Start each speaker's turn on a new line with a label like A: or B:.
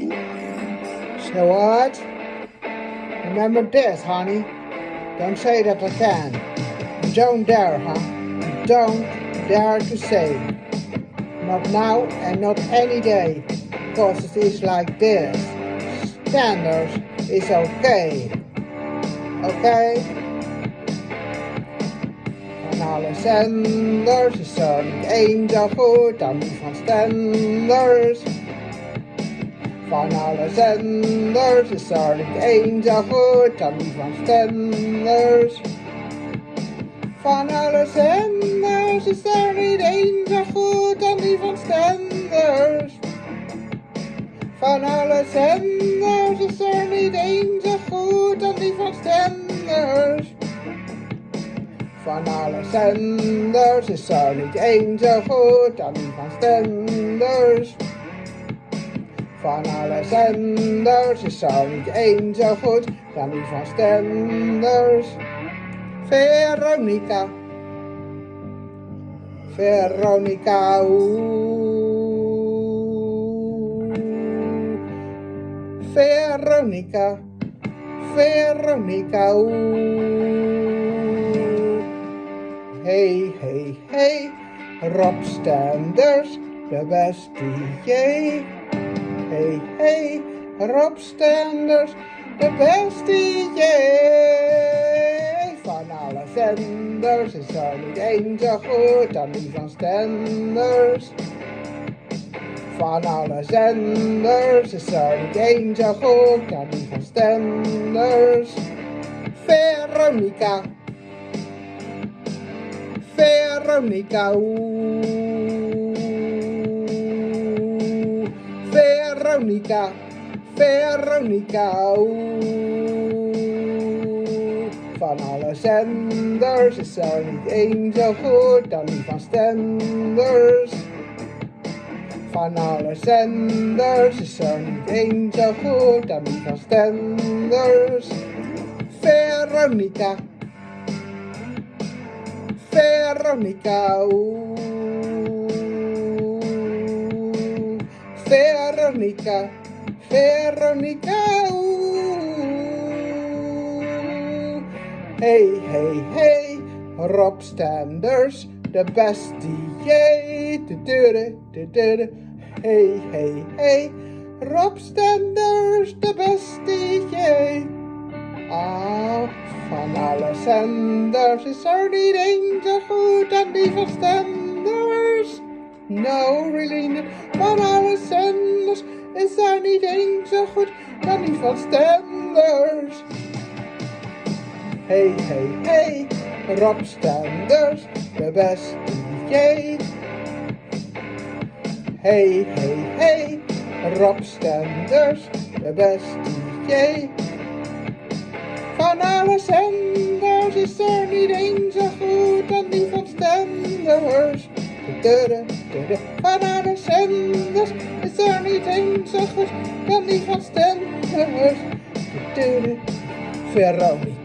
A: know what? Remember this, honey. Don't say that can. Don't dare, huh? Don't dare to say. Not now and not any day. Because it is like this. Standards is okay. Okay? Alle zenders is er niet één zo goed dan Stenders. Van alle zenders is er niet goed dan die van Stenders. Van alle zenders is er niet goed dan die van Stenders. Van alle zenders is er niet goed dan die van Stenders. Van alle zenders is er niet zo goed dan die van Stenders. Van alle zenders is er niet één zo goed dan die van Stenders. Veronica. Veronica. Veronica. Veronica. Hey, hey, hey. Rob Stenders, de beste jee. Hey, hey. Rob Stenders, de beste jee. Van alle zenders is er niet één zo goed dan die van Stenders. Van alle zenders is er niet één zo goed dan die van Stenders. Veronica. Veronica, oeh. Veronica, Veronica, oeh. Van alle zenders is er niet één zo goed dan die van Stenders. Van alle zenders is er niet één zo goed dan die van Stenders. Veronica. Veronica, oeh. Veronica, Veronica, oeh. Hey, hey, hey, Rob Stenders, de beste jee. Du-du-du, du-du-du. Hey, hey, hey, Rob Stenders, de beste jee. Ah, van alle zenders is er niet één zo goed dan die van Stenders. No, really not. Is er niet één zo goed dan die van Stenders. Hey, hey, hey, Rob de beste DJ. Hey, hey, hey, Rob de beste DJ. Van alle zenders is er niet één zo goed dan die van Stenders. Van alle zenders er niet van. Tudu. Veronica.